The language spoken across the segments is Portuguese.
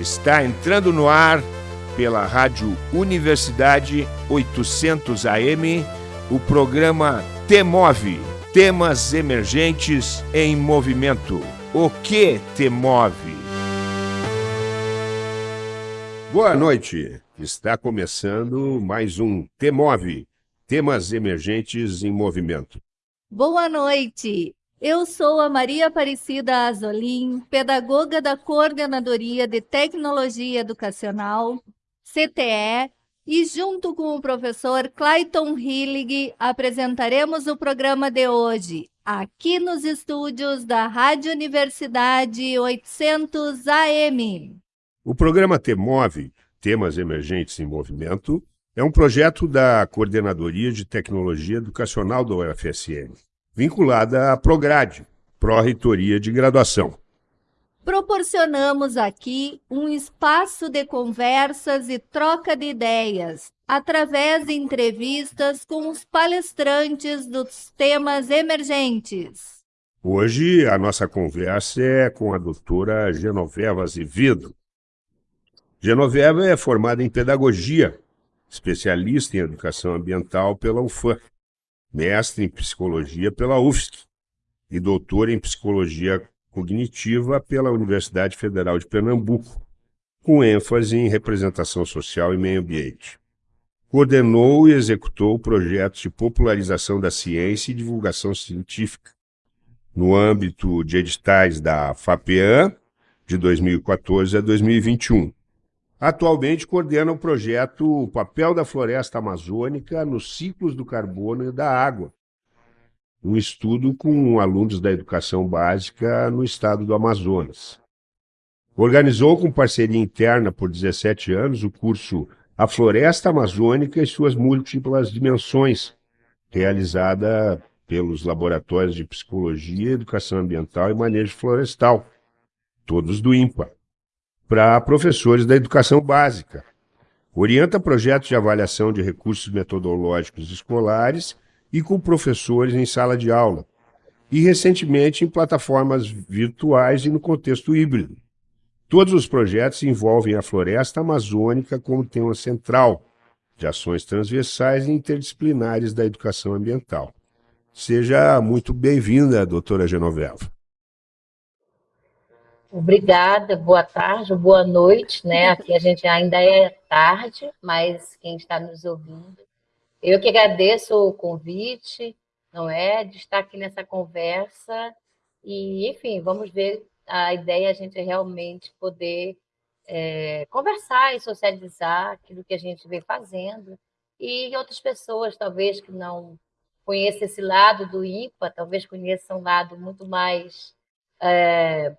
Está entrando no ar pela Rádio Universidade 800 AM o programa Temove Temas Emergentes em Movimento. O que te move? Boa noite. Está começando mais um Temove Temas Emergentes em Movimento. Boa noite. Eu sou a Maria Aparecida Azolim, pedagoga da Coordenadoria de Tecnologia Educacional, CTE, e junto com o professor Clayton Hillig apresentaremos o programa de hoje, aqui nos estúdios da Rádio Universidade 800 AM. O programa TEMOVE, Temas Emergentes em Movimento, é um projeto da Coordenadoria de Tecnologia Educacional da UFSM vinculada à Prograde, Pró-Reitoria de Graduação. Proporcionamos aqui um espaço de conversas e troca de ideias, através de entrevistas com os palestrantes dos temas emergentes. Hoje a nossa conversa é com a doutora Genoveva Azevedo. Genoveva é formada em Pedagogia, especialista em Educação Ambiental pela UFAM mestre em psicologia pela UFSC e doutor em psicologia cognitiva pela Universidade Federal de Pernambuco, com ênfase em representação social e meio ambiente. Coordenou e executou projetos de popularização da ciência e divulgação científica, no âmbito de editais da FAPEAN, de 2014 a 2021, Atualmente coordena o projeto O Papel da Floresta Amazônica nos Ciclos do Carbono e da Água, um estudo com alunos da educação básica no estado do Amazonas. Organizou com parceria interna por 17 anos o curso A Floresta Amazônica e suas múltiplas dimensões, realizada pelos laboratórios de Psicologia, Educação Ambiental e Manejo Florestal, todos do IMPA para professores da educação básica. Orienta projetos de avaliação de recursos metodológicos escolares e com professores em sala de aula, e recentemente em plataformas virtuais e no contexto híbrido. Todos os projetos envolvem a floresta amazônica como tema central de ações transversais e interdisciplinares da educação ambiental. Seja muito bem-vinda, doutora Genoveva. Obrigada, boa tarde, boa noite, né? Aqui a gente ainda é tarde, mas quem está nos ouvindo. Eu que agradeço o convite, não é? De estar aqui nessa conversa e, enfim, vamos ver a ideia é a gente realmente poder é, conversar e socializar aquilo que a gente vem fazendo e outras pessoas, talvez, que não conheçam esse lado do IPA, talvez conheçam um lado muito mais... É,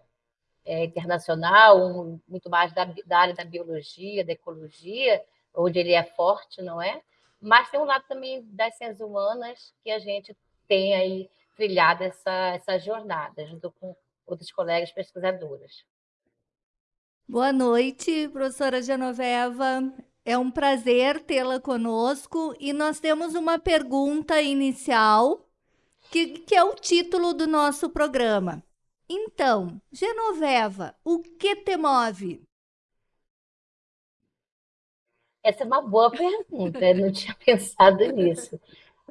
é, internacional, um, muito mais da, da, área da biologia, da ecologia, onde ele é forte, não é? Mas tem um lado também das ciências humanas que a gente tem aí trilhado essa, essa jornada, junto com outros colegas pesquisadores. Boa noite, professora Genoveva. É um prazer tê-la conosco e nós temos uma pergunta inicial, que, que é o título do nosso programa. Então, Genoveva, o que te move? Essa é uma boa pergunta, eu não tinha pensado nisso.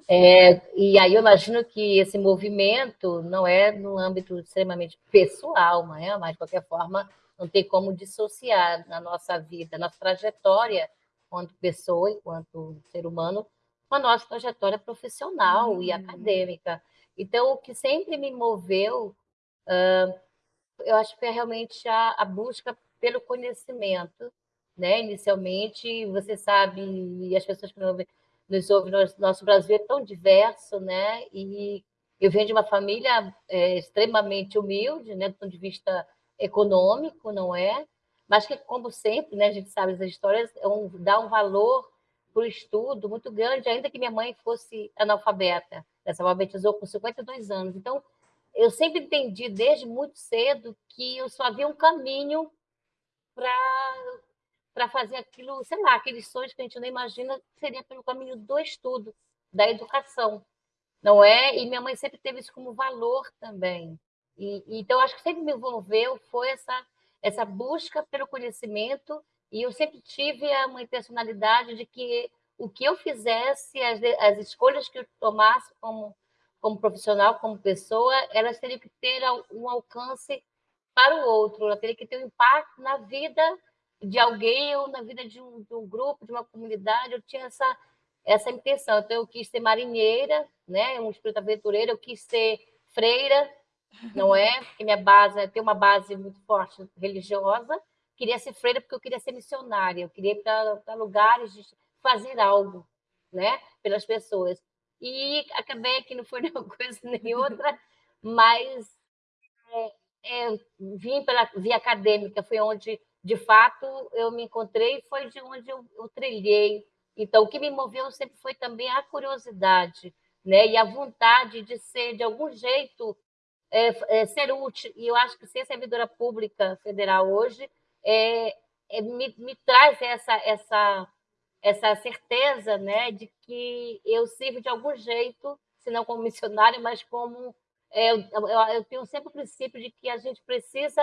É, e aí eu imagino que esse movimento não é no âmbito extremamente pessoal, é? mas de qualquer forma não tem como dissociar na nossa vida, na nossa trajetória enquanto pessoa, enquanto ser humano, com a nossa trajetória profissional uhum. e acadêmica. Então, o que sempre me moveu eu acho que é realmente a, a busca pelo conhecimento, né? Inicialmente, você sabe, e as pessoas que nos ouvem, nosso, nosso Brasil é tão diverso, né? E eu venho de uma família é, extremamente humilde, né? Do ponto de vista econômico, não é? Mas que, como sempre, né? A gente sabe as histórias, é um, dá um valor para o estudo muito grande, ainda que minha mãe fosse analfabeta. Ela se alfabetizou com 52 anos. Então, eu sempre entendi desde muito cedo que eu só havia um caminho para fazer aquilo, sei lá, aqueles sonhos que a gente não imagina, seria pelo caminho do estudo, da educação, não é? E minha mãe sempre teve isso como valor também. E, então, acho que sempre me envolveu foi essa, essa busca pelo conhecimento, e eu sempre tive uma intencionalidade de que o que eu fizesse, as, as escolhas que eu tomasse como, como profissional, como pessoa, elas teriam que ter um alcance para o outro, ela teria que ter um impacto na vida de alguém ou na vida de um, de um grupo, de uma comunidade. Eu tinha essa, essa intenção. Então, eu quis ser marinheira, né? um espírito aventureiro, eu quis ser freira, não é? Porque minha base tem uma base muito forte religiosa. Queria ser freira porque eu queria ser missionária, eu queria ir para lugares, de fazer algo, né? Pelas pessoas. E acabei que não foi nenhuma coisa nem outra, mas é, é, vim pela via acadêmica, foi onde, de fato, eu me encontrei, foi de onde eu, eu trilhei. Então, o que me moveu sempre foi também a curiosidade, né? E a vontade de ser, de algum jeito, é, é, ser útil. E eu acho que ser servidora pública federal hoje é, é me, me, traz essa, essa, essa certeza né, de que eu sirvo de algum jeito, se não como missionário, mas como. É, eu, eu, tenho sempre o princípio de que a gente precisa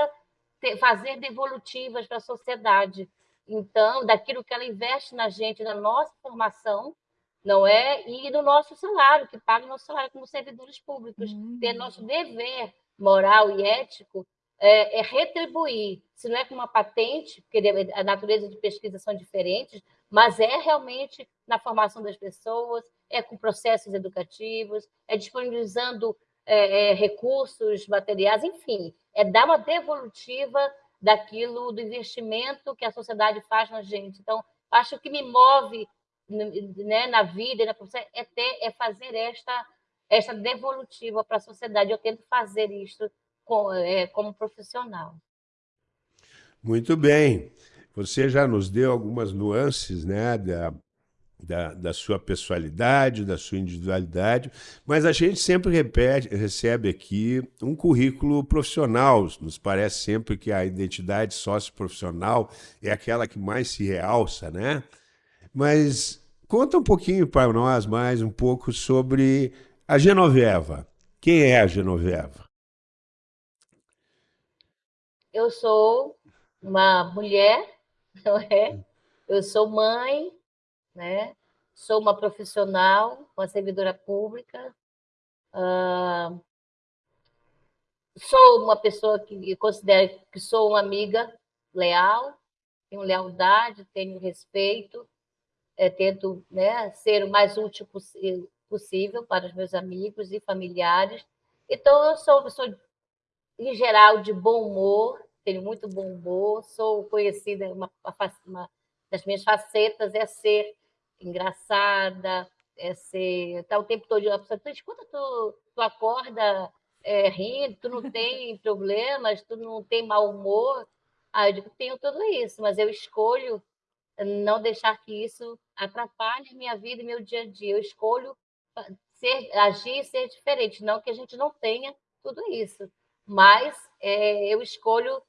ter, fazer devolutivas para a sociedade. Então, daquilo que ela investe na gente, na nossa formação, não é? E do nosso salário, que paga o nosso salário como servidores públicos. Uhum. Ter nosso dever moral e ético é, é, retribuir, se não é com uma patente, porque a natureza de pesquisa são diferentes, mas é realmente na formação das pessoas, é com processos educativos, é disponibilizando é, é, recursos materiais, enfim, é dar uma devolutiva daquilo, do investimento que a sociedade faz na gente. Então, acho que me move né, na vida na é, ter, é fazer esta, esta devolutiva para a sociedade. Eu tento fazer isso com, é, como profissional. Muito bem. Você já nos deu algumas nuances né, da, da, da, sua pessoalidade, da sua individualidade, mas a gente sempre repete, recebe aqui um currículo profissional. Nos parece sempre que a identidade socioprofissional é aquela que mais se realça, né? Mas conta um pouquinho para nós mais um pouco sobre a Genoveva. Quem é a Genoveva? Eu sou uma mulher, não é? Eu sou mãe, né? Sou uma profissional, uma servidora pública. Uh, sou uma pessoa que considero que sou uma amiga leal, tenho lealdade, tenho respeito, é, tento né, ser o mais útil possível para os meus amigos e familiares. Então, eu sou pessoa, em geral, de bom humor, tenho muito bom humor, sou conhecida, uma, uma das minhas facetas é ser engraçada, é ser. Tá o tempo todo a pessoa, escuta, tu, tu acorda é, rindo, tu não tem problemas, tu não tem mau humor. Ah, eu digo, tenho tudo isso, mas eu escolho não deixar que isso atrapalhe minha vida e meu dia a dia. Eu escolho ser, agir e ser diferente, não que a gente não tenha tudo isso, mas é, eu escolho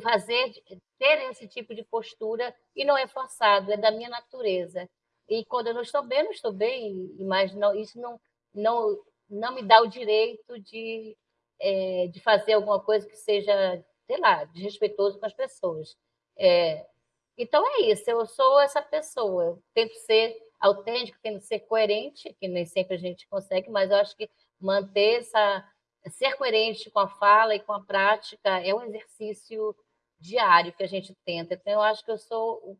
fazer, ter esse tipo de postura e não é forçado, é da minha natureza. E quando eu não estou bem, não estou bem, mas não, isso não, não, não me dá o direito de, é, de fazer alguma coisa que seja, sei lá, desrespeitoso com as pessoas. É, então é isso, eu sou essa pessoa, eu tento ser autêntico, tento ser coerente, que nem sempre a gente consegue, mas eu acho que manter essa ser coerente com a fala e com a prática é um exercício diário que a gente tenta. Então eu acho que eu sou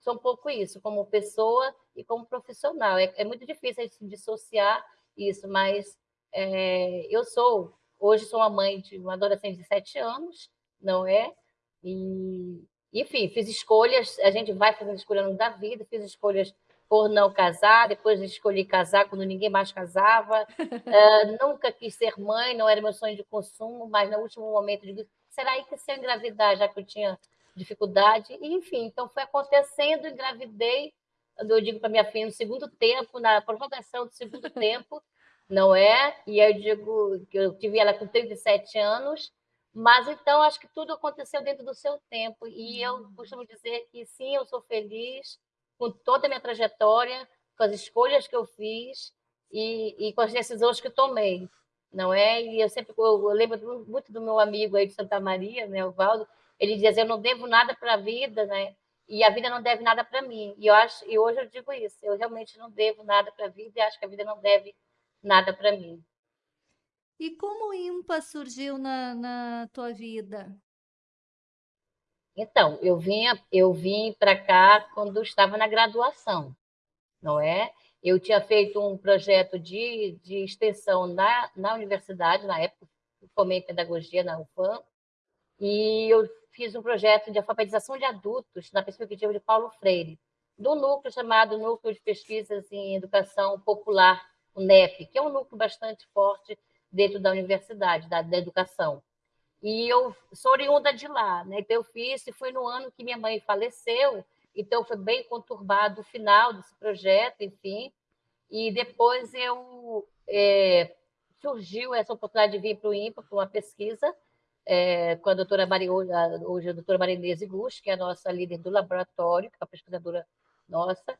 sou um pouco isso, como pessoa e como profissional. É, é muito difícil a gente dissociar isso, mas é, eu sou hoje sou uma mãe de uma adolescente de sete anos, não é? E enfim, fiz escolhas, a gente vai fazendo escolha no da vida, fiz escolhas por não casar, depois escolhi casar quando ninguém mais casava, uh, nunca quis ser mãe, não era meu sonho de consumo, mas no último momento digo, será aí que se eu engravidar, já que eu tinha dificuldade, e, enfim, então foi acontecendo, engravidei, eu digo para minha filha no segundo tempo, na prorrogação do segundo tempo, não é? E eu digo que eu tive ela com 37 anos, mas então acho que tudo aconteceu dentro do seu tempo. E eu uhum. costumo dizer que sim, eu sou feliz com toda a minha trajetória, com as escolhas que eu fiz e, e com as decisões que tomei, não é? E eu sempre eu lembro muito do meu amigo aí de Santa Maria, né, o Valdo, ele dizia assim, eu não devo nada para a vida, né? E a vida não deve nada para mim. E eu acho, e hoje eu digo isso, eu realmente não devo nada para a vida e acho que a vida não deve nada para mim. E como o IMPA surgiu na, na tua vida? Então, eu vinha, eu vim para cá quando estava na graduação, não é? Eu tinha feito um projeto de, de extensão na, na universidade, na época, formei pedagogia na UFAM, e eu fiz um projeto de alfabetização de adultos na perspectiva de Paulo Freire, do núcleo chamado Núcleo de Pesquisas em Educação Popular, o NEP, que é um núcleo bastante forte dentro da universidade, da, da educação. E eu sou oriunda de lá, né? Então eu fiz, e foi no ano que minha mãe faleceu, então foi bem conturbado o final desse projeto, enfim. E depois eu é, surgiu essa oportunidade de vir para o INPA para uma pesquisa é, com a doutora Maria, hoje a doutora Marinese Gus, que é a nossa líder do laboratório, que é a pesquisadora nossa,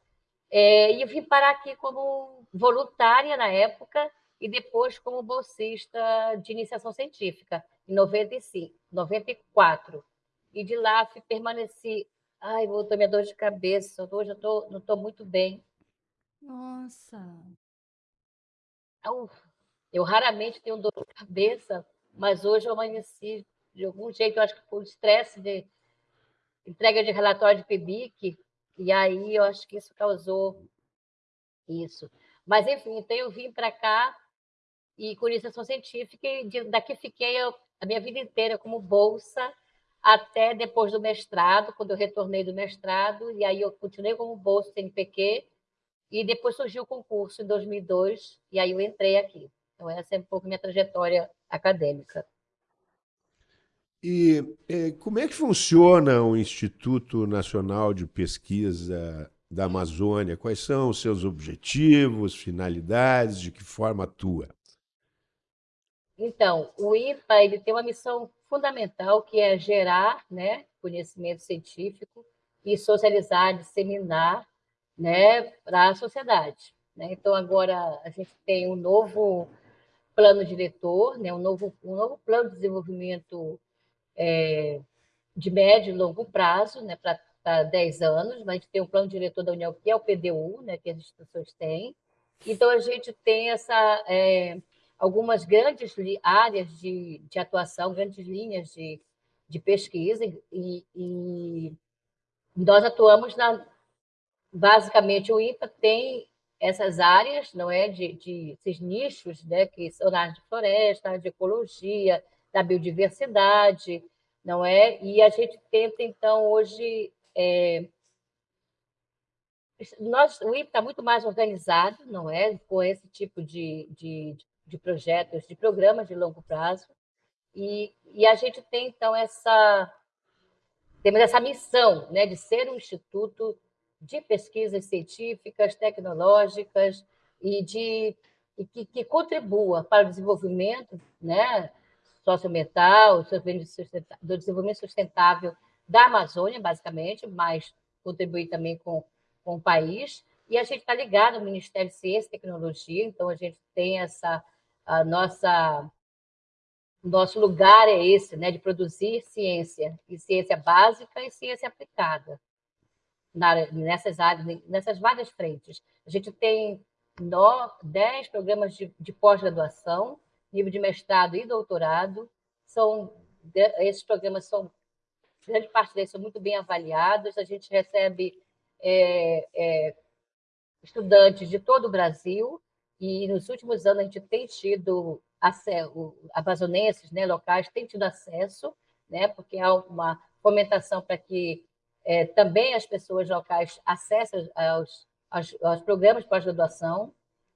é, e eu vim parar aqui como voluntária na época e depois como bolsista de iniciação científica, em 95, 94. E de lá permaneci. Ai, voltou minha dor de cabeça. Hoje eu tô, não estou muito bem. Nossa! Eu, eu raramente tenho dor de cabeça, mas hoje eu amanheci de algum jeito, eu acho que foi o estresse de entrega de relatório de PIBIC, e aí eu acho que isso causou isso. Mas, enfim, então eu vim para cá e com iniciação científica, e daqui fiquei a minha vida inteira como bolsa, até depois do mestrado, quando eu retornei do mestrado, e aí eu continuei como bolsa CNPq, e depois surgiu o concurso em 2002, e aí eu entrei aqui. Então, essa é um pouco minha trajetória acadêmica. E é, como é que funciona o Instituto Nacional de Pesquisa da Amazônia? Quais são os seus objetivos, finalidades, de que forma atua? Então, o IPA ele tem uma missão fundamental que é gerar né, conhecimento científico e socializar, disseminar né, para a sociedade. Né? Então, agora a gente tem um novo plano diretor, né, um, novo, um novo plano de desenvolvimento é, de médio e longo prazo, né, para 10 anos, mas a gente tem um plano diretor da União, que é o PDU, né, que as instituições têm. Então, a gente tem essa, é, algumas grandes áreas de, de atuação, grandes linhas de, de pesquisa, e, e nós atuamos na. Basicamente, o IPA tem essas áreas, não é, de, de esses nichos, né, que são na área de floresta, de ecologia, da biodiversidade, não é? E a gente tenta então hoje é, nós, o IPA está muito mais organizado, não é, com esse tipo de, de, de projetos, de programas de longo prazo. E, e a gente tem, então, essa, temos essa missão né, de ser um instituto de pesquisas científicas, tecnológicas e, de, e que, que contribua para o desenvolvimento né, socioambiental, do desenvolvimento sustentável da Amazônia, basicamente, mas contribuir também com, com o país. E a gente está ligado ao Ministério de Ciência e Tecnologia, então a gente tem essa a nossa nosso lugar é esse, né, de produzir ciência, e ciência básica e ciência aplicada, nessas áreas, nessas várias frentes. A gente tem no, 10 programas de, de pós-graduação, nível de mestrado e doutorado, são, esses programas são, grande parte deles são muito bem avaliados, a gente recebe é, é, estudantes de todo o Brasil, e nos últimos anos a gente tem tido acesso, amazonenses né, locais têm tido acesso, né, porque há uma fomentação para que é, também as pessoas locais acessem aos, aos, aos programas de pós-graduação,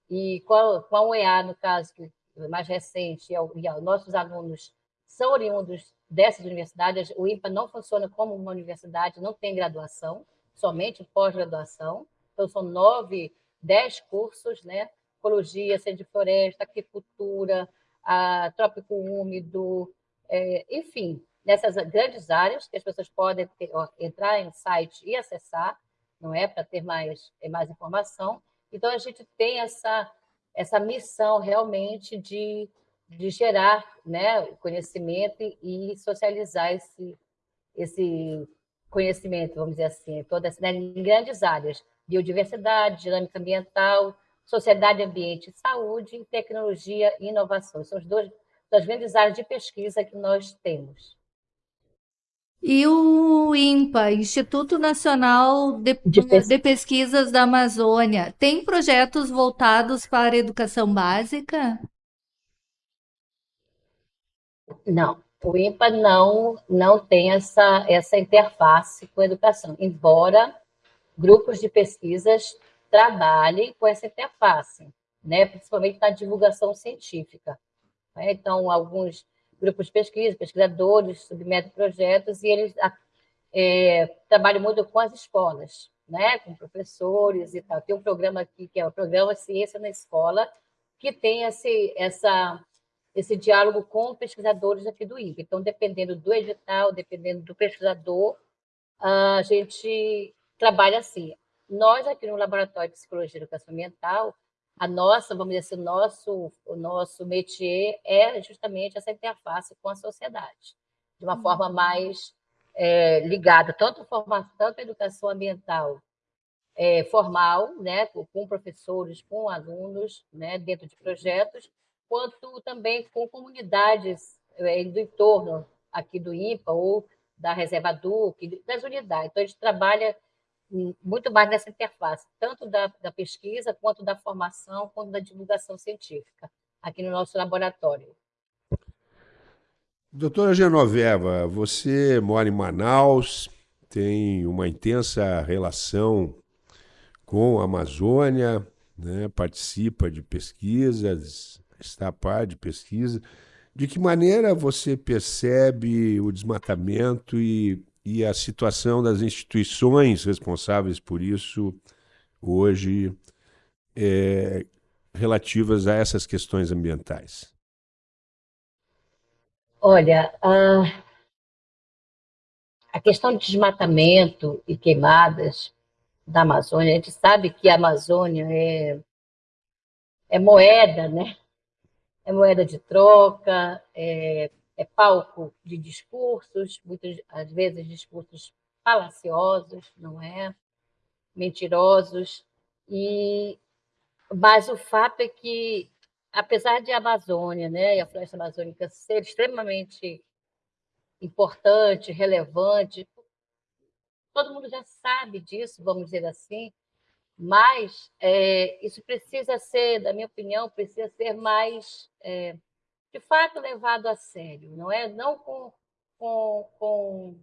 e com a, com a UEA, no caso, que é mais recente, e, e nossos alunos são oriundos dessas universidades, o IMPA não funciona como uma universidade, não tem graduação, somente pós-graduação, então são nove, dez cursos, né, ecologia, ciência de floresta, agricultura, a trópico úmido, é, enfim, nessas grandes áreas que as pessoas podem ter, ó, entrar em site e acessar, não é, para ter mais, mais informação. Então, a gente tem essa, essa missão realmente de, de gerar né, conhecimento e socializar esse, esse conhecimento, vamos dizer assim, toda né, em grandes áreas, biodiversidade, dinâmica ambiental, sociedade, ambiente e saúde, tecnologia e inovação. São as duas das grandes áreas de pesquisa que nós temos. E o INPA, Instituto Nacional de, de, Pes... de, Pesquisas da Amazônia, tem projetos voltados para a educação básica? Não, o INPA não, não tem essa, essa interface com a educação, embora grupos de pesquisas trabalhem com essa interface, né? principalmente na divulgação científica. Né? Então, alguns grupos de pesquisa, pesquisadores submetem projetos e eles é, trabalham muito com as escolas, né? com professores e tal. Tem um programa aqui, que é o programa Ciência na Escola, que tem esse, essa, esse diálogo com pesquisadores aqui do INPE. Então, dependendo do edital, dependendo do pesquisador, a gente trabalha assim. Nós, aqui no Laboratório de Psicologia e Educação Ambiental, a nossa, vamos dizer assim, o nosso, o nosso métier é justamente essa interface com a sociedade, de uma forma uhum. mais é, ligada, tanto, formação, tanto a educação ambiental é, formal, né, com professores, com alunos, né, dentro de projetos, quanto também com comunidades é, do entorno aqui do IPA ou da Reserva Duque, das unidades. Então, a gente trabalha muito mais nessa interface, tanto da, da pesquisa, quanto da formação, quanto da divulgação científica, aqui no nosso laboratório. Doutora Genoveva, você mora em Manaus, tem uma intensa relação com a Amazônia, né? participa de pesquisas, está a par de pesquisa. De que maneira você percebe o desmatamento e e a situação das instituições responsáveis por isso hoje é, relativas a essas questões ambientais? Olha, a, a questão de desmatamento e queimadas da Amazônia, a gente sabe que a Amazônia é, é moeda, né? É moeda de troca, é é palco de discursos, muitas às vezes discursos falaciosos, não é? Mentirosos. E mas o fato é que apesar de a Amazônia, né, e a floresta amazônica ser extremamente importante, relevante, todo mundo já sabe disso, vamos dizer assim, mas é, isso precisa ser, da minha opinião, precisa ser mais é, de fato levado a sério, não é? Não com, com, com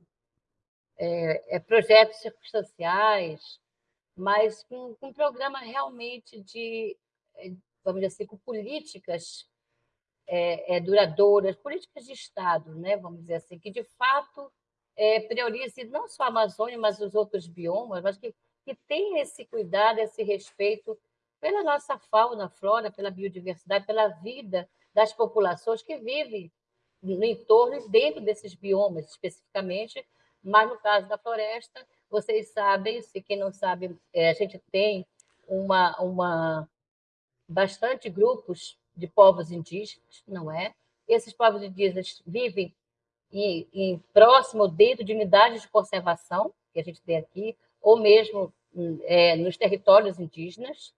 é, é, projetos circunstanciais, mas com, com um programa realmente de, é, vamos dizer assim, com políticas é, é, duradouras, políticas de Estado, né? vamos dizer assim, que de fato é, priorize não só a Amazônia, mas os outros biomas, mas que, que tenha esse cuidado, esse respeito pela nossa fauna, flora, pela biodiversidade, pela vida das populações que vivem no entorno e dentro desses biomas especificamente, mas no caso da floresta, vocês sabem, se quem não sabe, é, a gente tem uma, uma bastante grupos de povos indígenas, não é? Esses povos indígenas vivem em, em próximo dentro de unidades de conservação que a gente tem aqui, ou mesmo é, nos territórios indígenas.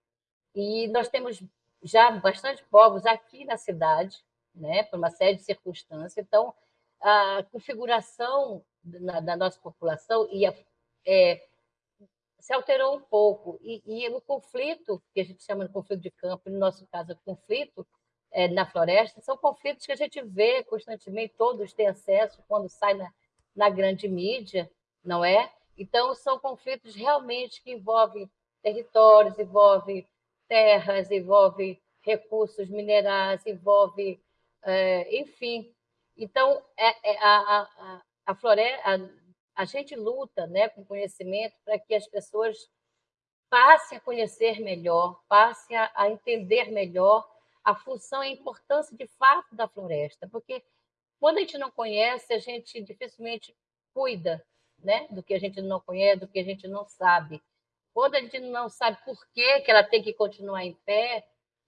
E nós temos já bastante povos aqui na cidade, né, por uma série de circunstâncias. Então, a configuração da, nossa população ia, é, se alterou um pouco. E, e, o conflito, que a gente chama de conflito de campo, no nosso caso, conflito é, na floresta, são conflitos que a gente vê constantemente, todos têm acesso quando sai na, na grande mídia, não é? Então, são conflitos realmente que envolvem territórios, envolvem terras, envolve recursos minerais, envolve, é, enfim. Então, é, é, a, a, a floresta, a, a gente luta né, com conhecimento para que as pessoas passem a conhecer melhor, passem a, a entender melhor a função e a importância de fato da floresta, porque quando a gente não conhece, a gente dificilmente cuida né, do que a gente não conhece, do que a gente não sabe. Quando a gente não sabe por que, que ela tem que continuar em pé,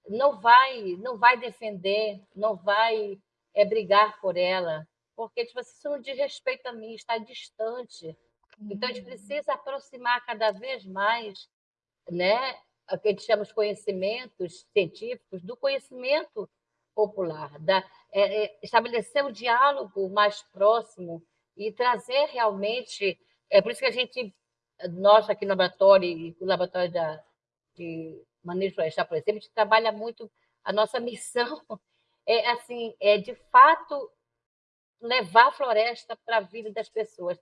não vai, não vai defender, não vai é, brigar por ela, porque tipo, assim, isso não diz respeito a mim, está distante. Então, a gente precisa aproximar cada vez mais né, o que a gente chama de conhecimentos científicos do conhecimento popular, da, é, é, estabelecer um diálogo mais próximo e trazer realmente. É por isso que a gente, nós aqui no laboratório, o laboratório da, de manejo florestal, por exemplo, a gente trabalha muito. A nossa missão é, assim, é de fato levar a floresta para a vida das pessoas,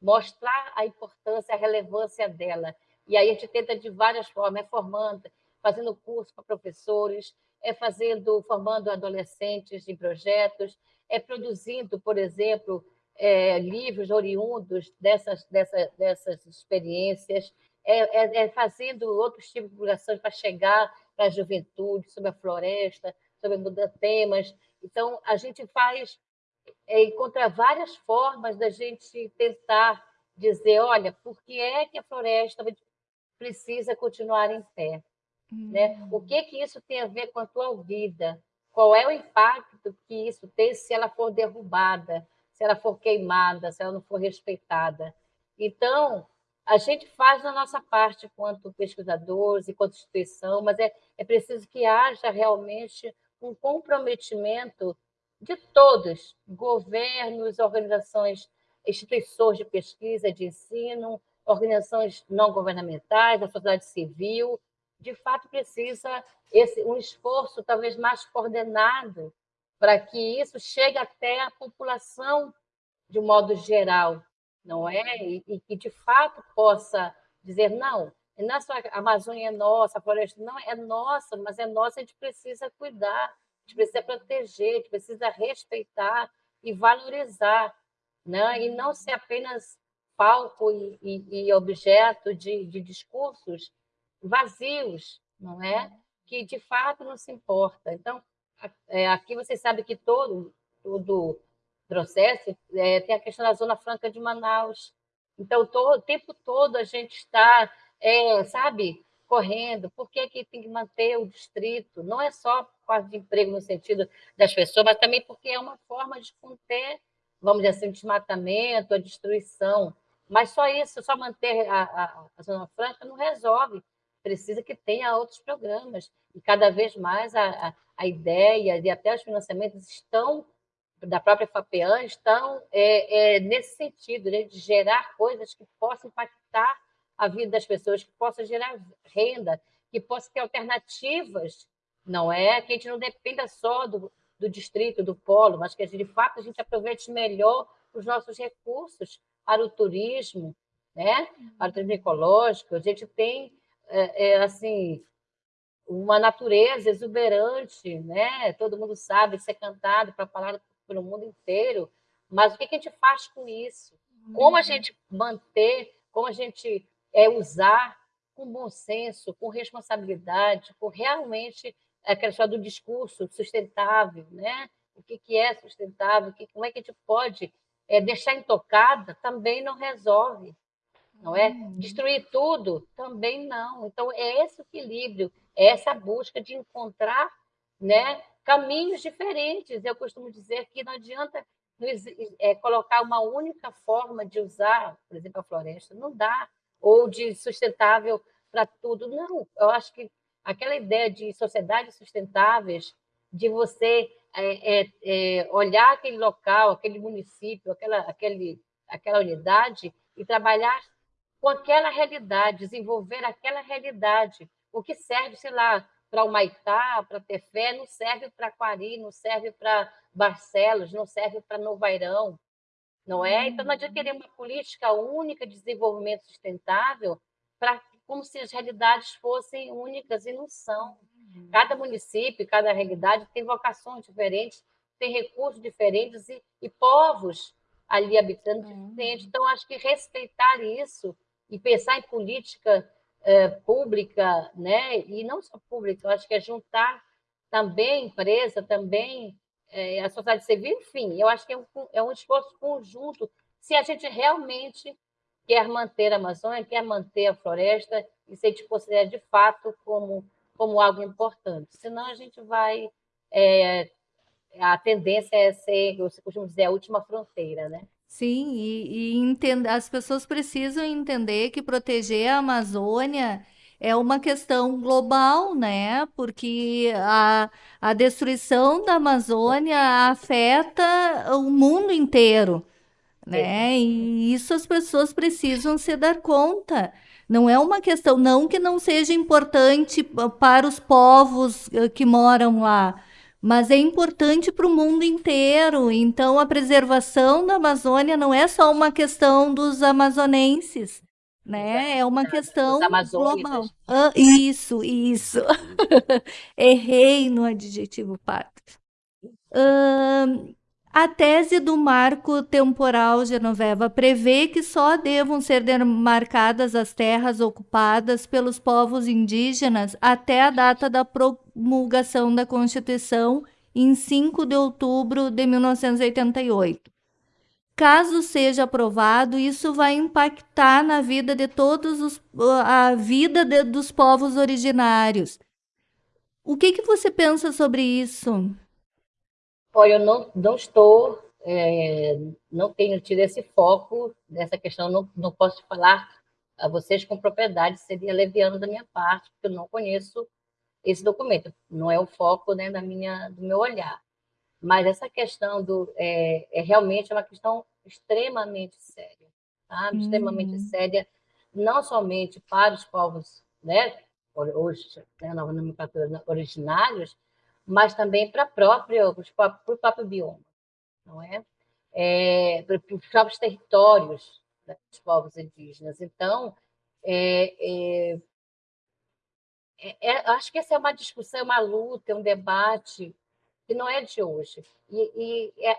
mostrar a importância, a relevância dela. E aí a gente tenta de várias formas, é formando, fazendo curso para professores, é fazendo, formando adolescentes em projetos, é produzindo, por exemplo, é, livros oriundos dessas, dessa, dessas experiências, é, é, é, fazendo outros tipos de divulgações para chegar para a juventude, sobre a floresta, sobre mudar temas. Então, a gente faz, é, encontra várias formas da gente tentar dizer, olha, por que é que a floresta precisa continuar em pé? Hum. Né? O que, que isso tem a ver com a tua vida? Qual é o impacto que isso tem se ela for derrubada, se ela for queimada, se ela não for respeitada? Então, a gente faz a nossa parte quanto pesquisadores e quanto instituição, mas é, é preciso que haja realmente um comprometimento de todos, governos, organizações, instituições de pesquisa, de ensino, organizações não governamentais, a sociedade civil, de fato precisa esse um esforço talvez mais coordenado para que isso chegue até a população de um modo geral, não é? E, que de fato possa dizer não, é a Amazônia é nossa, a floresta não é nossa, mas é nossa, a gente precisa cuidar, a gente precisa proteger, a gente precisa respeitar e valorizar, né? e não ser apenas palco e, e, e objeto de, de discursos vazios, não é? Que de fato não se importa. Então, é, aqui você sabe que todo, todo processo é, tem a questão da Zona Franca de Manaus. Então, todo, o tempo todo a gente está, é, sabe, correndo. Por que, que tem que manter o distrito? Não é só por causa de emprego no sentido das pessoas, mas também porque é uma forma de conter, vamos dizer assim, o desmatamento, a destruição. Mas só isso, só manter a, a, a Zona Franca não resolve precisa que tenha outros programas. E cada vez mais a, a, a ideia e até os financiamentos estão, da própria FAPEAN, estão é, é, nesse sentido, né, de gerar coisas que possam impactar a vida das pessoas, que possam gerar renda, que possam ter alternativas, não é? Que a gente não dependa só do, do distrito, do polo, mas que de fato a gente aproveite melhor os nossos recursos para o turismo, né? para o turismo ecológico. A gente tem é, é, assim uma natureza exuberante, né? Todo mundo sabe ser cantado para falar pelo mundo inteiro, mas o que a gente faz com isso? Como a uhum. gente manter, como a gente é, usar com bom senso, com responsabilidade, com realmente aquela história do discurso sustentável, né? O que, que é sustentável? Que, como é que a gente pode é, deixar intocada? Também não resolve não é? Uhum. Destruir tudo também não. Então é esse equilíbrio, é essa busca de encontrar, né, caminhos diferentes. Eu costumo dizer que não adianta é, colocar uma única forma de usar, por exemplo, a floresta, não dá, ou de sustentável para tudo, não. Eu acho que aquela ideia de sociedades sustentáveis, de você é, é, é olhar aquele local, aquele município, aquela, aquele, aquela unidade e trabalhar com aquela realidade, desenvolver aquela realidade. O que serve, sei lá, para o Maitá, para Tefé, não serve para Quari, não serve para Barcelos, não serve para Novairão, não é? Então, não adianta querer uma política única de desenvolvimento sustentável para como se as realidades fossem únicas e não são. Uhum. Cada município, cada realidade tem vocações diferentes, tem recursos diferentes e, e povos ali habitando diferentes. Então, acho que respeitar isso e pensar em política é, pública, né? e não só pública, eu acho que é juntar também empresa, também é, a sociedade civil, enfim, eu acho que é um, é um esforço conjunto, se a gente realmente quer manter a Amazônia, quer manter a floresta, e se a gente considera de fato como, como algo importante. Senão a gente vai é, a tendência é ser, você costuma dizer, a última fronteira, né? Sim, e, e entend... as pessoas precisam entender que proteger a Amazônia é uma questão global, né? Porque a, a destruição da Amazônia afeta o mundo inteiro, né? E isso as pessoas precisam se dar conta. Não é uma questão, não que não seja importante para os povos eh, que moram lá, mas é importante para o mundo inteiro. Então, a preservação da Amazônia não é só uma questão dos amazonenses, né? É uma questão global. Ah, isso, isso. Errei no adjetivo pátrio. Uh, a tese do marco temporal Genoveva prevê que só devam ser demarcadas as terras ocupadas pelos povos indígenas até a data da promulgação da Constituição, em 5 de outubro de 1988. Caso seja aprovado, isso vai impactar na vida de todos os a vida de, dos povos originários. O que, que você pensa sobre isso? Olha, eu não, não estou, é, não tenho tido esse foco nessa questão, não, não posso falar a vocês com propriedade, seria leviano da minha parte, porque eu não conheço esse documento, não é o foco né, da minha, do meu olhar. Mas essa questão do, é, é realmente uma questão extremamente séria, tá? Hum. extremamente séria, não somente para os povos né, hoje, né, na nomenclatura originários, mas também para próprio, o próprio bioma, não é? é para os próprios territórios né, dos povos indígenas. Então, é, é, é, é, acho que essa é uma discussão, uma luta, um debate que não é de hoje. E, e é,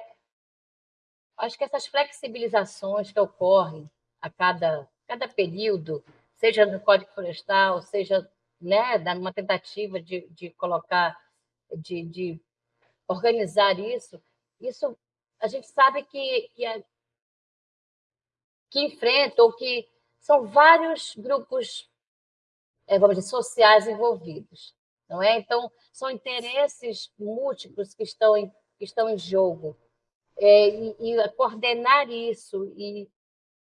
acho que essas flexibilizações que ocorrem a cada, cada período, seja no Código Florestal, seja né, numa tentativa de, de colocar de, de organizar isso, isso a gente sabe que, que, é, que enfrenta ou que são vários grupos, é, vamos dizer, sociais envolvidos, não é? Então, são interesses múltiplos que estão em, que estão em jogo. É, e, e, coordenar isso e,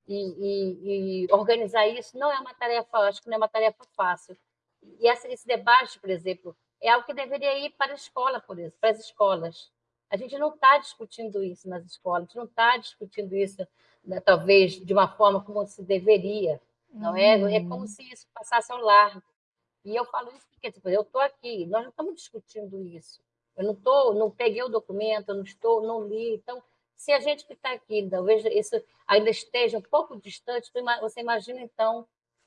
e, e, organizar isso não é uma tarefa, acho que não é uma tarefa fácil. E esse debate, por exemplo, é algo que deveria ir para a escola, por isso, para as escolas. A gente não está discutindo isso nas escolas, a gente não está discutindo isso, né, talvez, de uma forma como se deveria, não é? É como uhum. se isso passasse ao largo. E eu falo isso porque tipo, eu estou aqui, nós não estamos discutindo isso. Eu não tô, não peguei o documento, eu não estou, não li. Então, se a gente que está aqui, talvez isso ainda esteja um pouco distante, você imagina então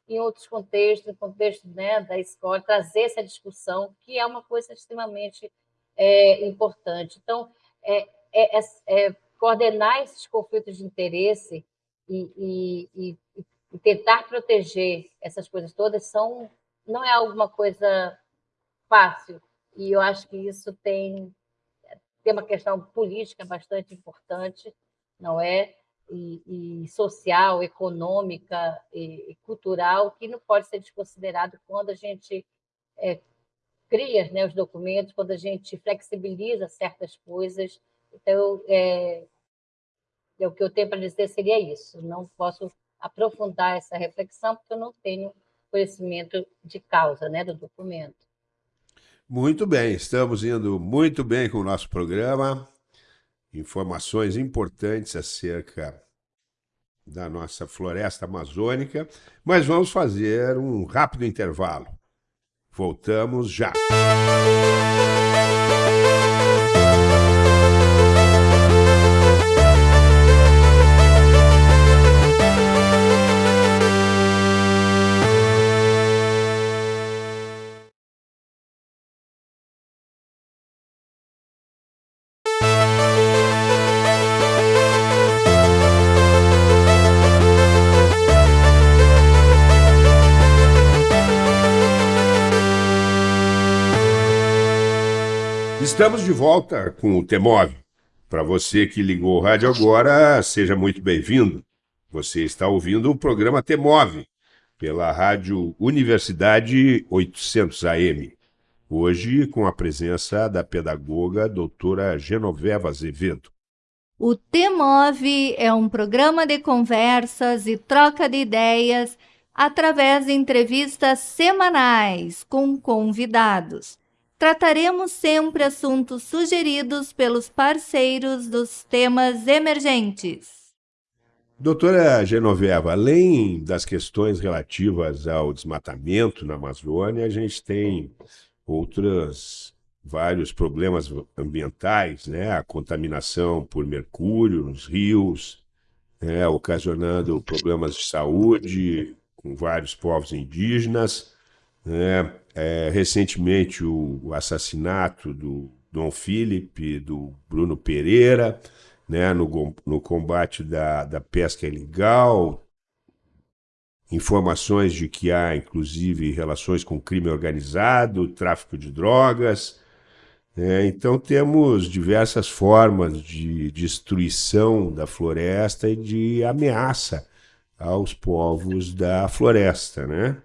em outros contextos, no contexto né, da escola, trazer essa discussão, que é uma coisa extremamente é, importante. Então, é, é, é, é coordenar esses conflitos de interesse e, e, e, tentar proteger essas coisas todas são, não é alguma coisa fácil. E eu acho que isso tem, tem uma questão política bastante importante, não é? E, e social, econômica e, e, cultural que não pode ser desconsiderado quando a gente é, cria né, os documentos, quando a gente flexibiliza certas coisas. Então, é, é o que eu tenho para dizer seria isso. Não posso aprofundar essa reflexão porque eu não tenho conhecimento de causa né, do documento. Muito bem, estamos indo muito bem com o nosso programa informações importantes acerca da nossa floresta amazônica, mas vamos fazer um rápido intervalo. Voltamos já. Estamos de volta com o Temov. Para você que ligou o rádio agora, seja muito bem-vindo. Você está ouvindo o programa Temov pela rádio Universidade 800 AM. Hoje, com a presença da pedagoga doutora Genoveva Azevedo. O TEMOV é um programa de conversas e troca de ideias através de entrevistas semanais com convidados. Trataremos sempre assuntos sugeridos pelos parceiros dos temas emergentes. Doutora Genoveva, além das questões relativas ao desmatamento na Amazônia, a gente tem outros vários problemas ambientais, né? A contaminação por mercúrio nos rios, né? ocasionando problemas de saúde com vários povos indígenas. Né? É, recentemente, o, assassinato do Dom Felipe, do Bruno Pereira, né? no, no combate da, da pesca ilegal, informações de que há, inclusive, relações com crime organizado, tráfico de drogas. É, então, temos diversas formas de destruição da floresta e de ameaça aos povos da floresta. Né?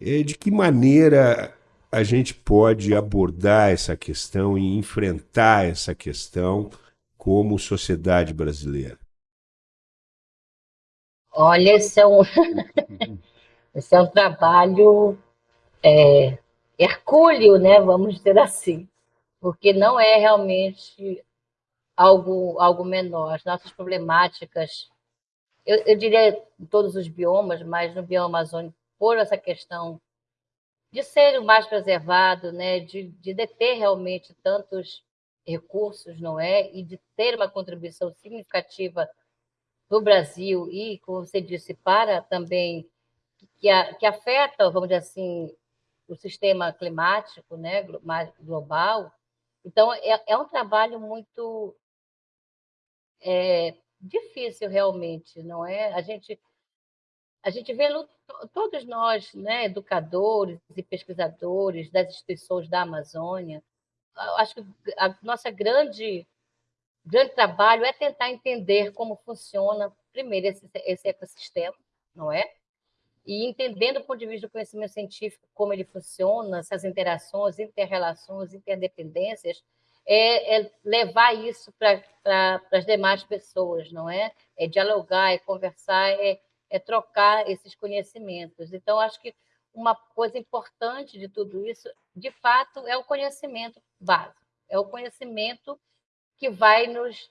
E de que maneira a gente pode abordar essa questão e enfrentar essa questão como sociedade brasileira? Olha, esse é um, esse é um trabalho é, hercúleo, né? Vamos dizer assim, porque não é realmente algo, algo menor. As nossas problemáticas, eu, eu diria em todos os biomas, mas no bioma amazônico, por essa questão de ser o mais preservado, né? de, de deter realmente tantos recursos, não é? E de ter uma contribuição significativa no Brasil e, como você disse, para também que, a, que afeta, vamos dizer assim, o sistema climático, né, global. Então é, é um trabalho muito é, difícil realmente, não é? A gente a gente vê todos nós, né, educadores e pesquisadores das instituições da Amazônia, acho que a nossa grande grande trabalho é tentar entender como funciona, primeiro, esse, esse ecossistema, não é? E entendendo do ponto de vista do conhecimento científico como ele funciona, essas interações, interrelações, interdependências, é, é levar isso para pra, as demais pessoas, não é? É dialogar, é conversar, é, é trocar esses conhecimentos. Então, acho que uma coisa importante de tudo isso, de fato, é o conhecimento básico, é o conhecimento que vai nos,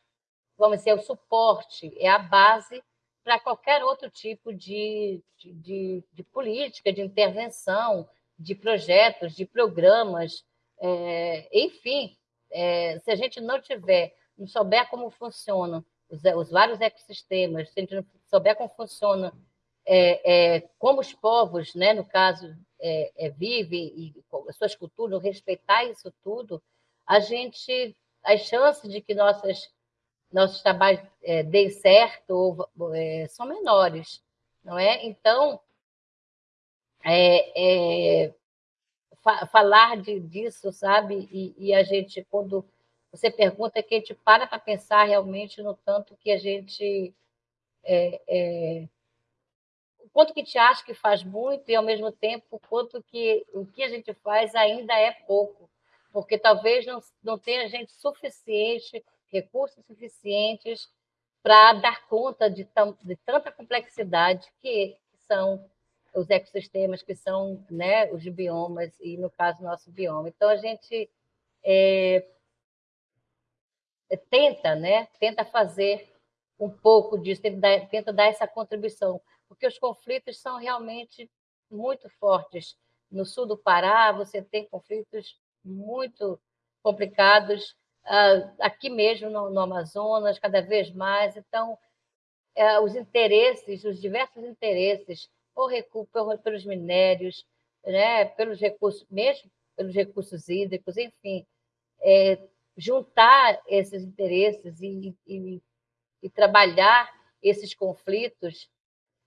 vamos dizer, o suporte, é a base para qualquer outro tipo de, de, de, política, de intervenção, de projetos, de programas, é, enfim, é, se a gente não tiver, não souber como funcionam os, os, vários ecossistemas, se a gente não souber como funciona, é, é como os povos, né, no caso, é, é, vivem e suas culturas, respeitar isso tudo, a gente as chances de que nossas, nossos trabalhos é, deem certo é, são menores, não é? Então, é, é, fa falar de, disso, sabe? E, e, a gente, quando você pergunta, que a gente para para pensar realmente no tanto que a gente... É, é, o quanto que te acha que faz muito e, ao mesmo tempo, o quanto que o que a gente faz ainda é pouco porque talvez não, não tenha gente suficiente, recursos suficientes para dar conta de, tam, de tanta complexidade que são os ecossistemas, que são né, os biomas, e no caso, nosso bioma. Então, a gente é, tenta, né, tenta fazer um pouco disso, tenta dar, tenta dar essa contribuição, porque os conflitos são realmente muito fortes. No sul do Pará, você tem conflitos muito complicados, ah, aqui mesmo no, no Amazonas, cada vez mais. Então, é, os interesses, os diversos interesses, por recurso, pelos minérios, né, pelos recursos, mesmo pelos recursos hídricos, enfim, é, juntar esses interesses e, e, e, trabalhar esses conflitos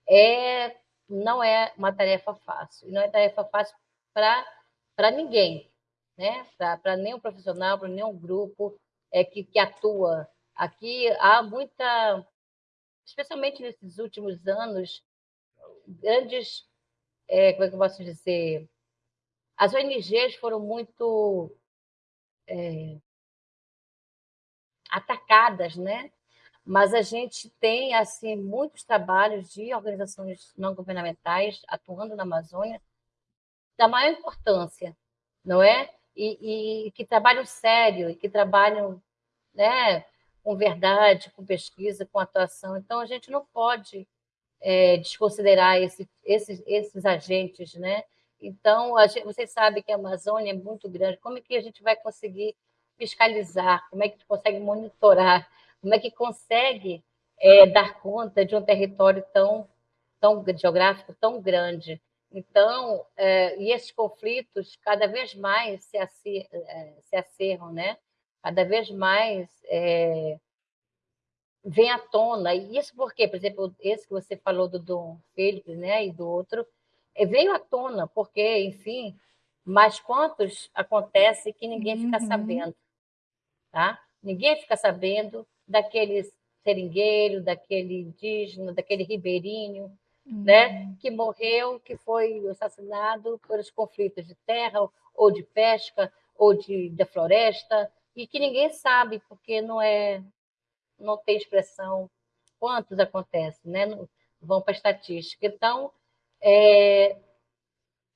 é, não é uma tarefa fácil, não é tarefa fácil para ninguém, né? para nenhum profissional, para nenhum grupo é, que, que atua. Aqui há muita, especialmente nesses últimos anos, grandes, é, como é que eu posso dizer, As ONGs foram muito é, atacadas, né? Mas a gente tem assim muitos trabalhos de organizações não governamentais atuando na Amazônia da maior importância, não é? E, e que trabalham sério, e que trabalham né, com verdade, com pesquisa, com atuação. Então, a gente não pode é, desconsiderar esse, esses, esses agentes, né? Então, gente, vocês sabem que a Amazônia é muito grande. Como é que a gente vai conseguir fiscalizar? Como é que consegue monitorar? Como é que consegue é, dar conta de um território tão, tão geográfico tão grande? Então, é, e esses conflitos cada vez mais se, acer, é, se acerram, né? Cada vez mais é, vem à tona. E isso porque, por exemplo, esse que você falou do Dom Felipe, né, e do outro, é, veio à tona, porque, enfim, mas quantos acontece que ninguém fica uhum. sabendo, tá? Ninguém fica sabendo daquele seringueiro, daquele indígena, daquele ribeirinho, uhum. né, que morreu, que foi assassinado pelos conflitos de terra ou de pesca ou de da floresta e que ninguém sabe porque não é não tem expressão quantos acontecem, né? Vão para a estatística. Então, é,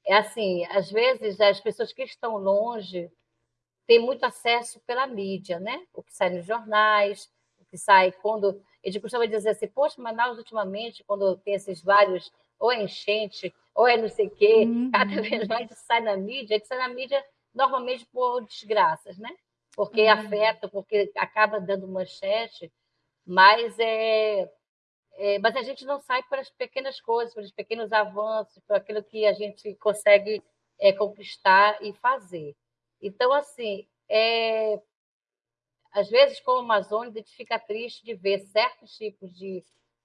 é assim, às vezes as pessoas que estão longe têm muito acesso pela mídia, né? O que sai nos jornais, o que sai quando. A gente costuma dizer assim, poxa, Manaus ultimamente, quando tem esses vários, ou é enchente, ou é não sei o quê, uhum. cada vez mais sai na mídia, que sai na mídia normalmente por desgraças, né? porque uhum. afeta, porque acaba dando manchete, mas é, é, mas a gente não sai para as pequenas coisas, para os pequenos avanços, para aquilo que a gente consegue é, conquistar e fazer. Então, assim, é, às vezes, como Amazônia, a gente fica triste de ver certos tipos de,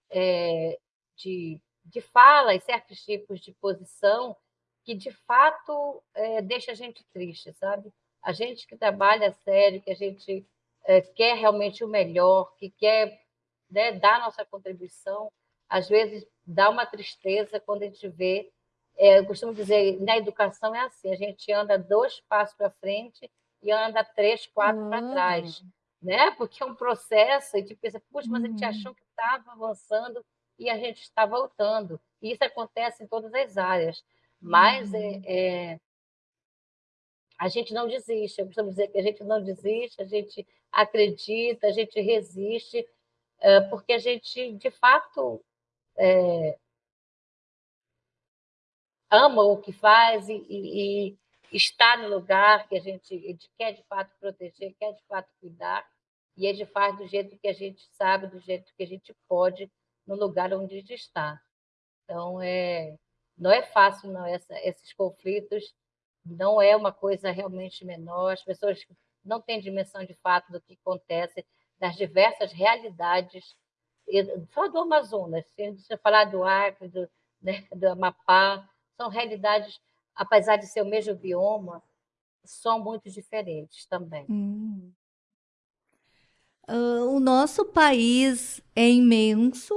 é, de, de fala e certos tipos de posição que, de fato, é, deixa a gente triste, sabe? a gente que trabalha sério, que a gente é, quer realmente o melhor, que quer né, dar nossa contribuição, às vezes dá uma tristeza quando a gente vê. É, eu costumo dizer, na educação é assim: a gente anda dois passos para frente e anda três, quatro uhum. para trás, né? Porque é um processo, e a gente pensa, puxa, mas a gente uhum. achou que estava avançando e a gente está voltando. E isso acontece em todas as áreas. Mas é, uhum. é, é a gente não desiste. Eu costumo dizer que a gente não desiste, a gente acredita, a gente resiste, eh, porque a gente, de fato, é, ama o que faz e, e, e, está no lugar que a gente, a gente quer, de fato, proteger, quer, de fato, cuidar, e a gente faz do jeito que a gente sabe, do jeito que a gente pode, no lugar onde a gente está. Então, é, não é fácil, não, essa, esses conflitos. Não é uma coisa realmente menor, as pessoas não têm dimensão de fato do que acontece, das diversas realidades, só do Amazonas, se você falar do Acre, do, né, do Amapá, são realidades, apesar de ser o mesmo bioma, são muito diferentes também. Hum. Uh, o nosso país é imenso,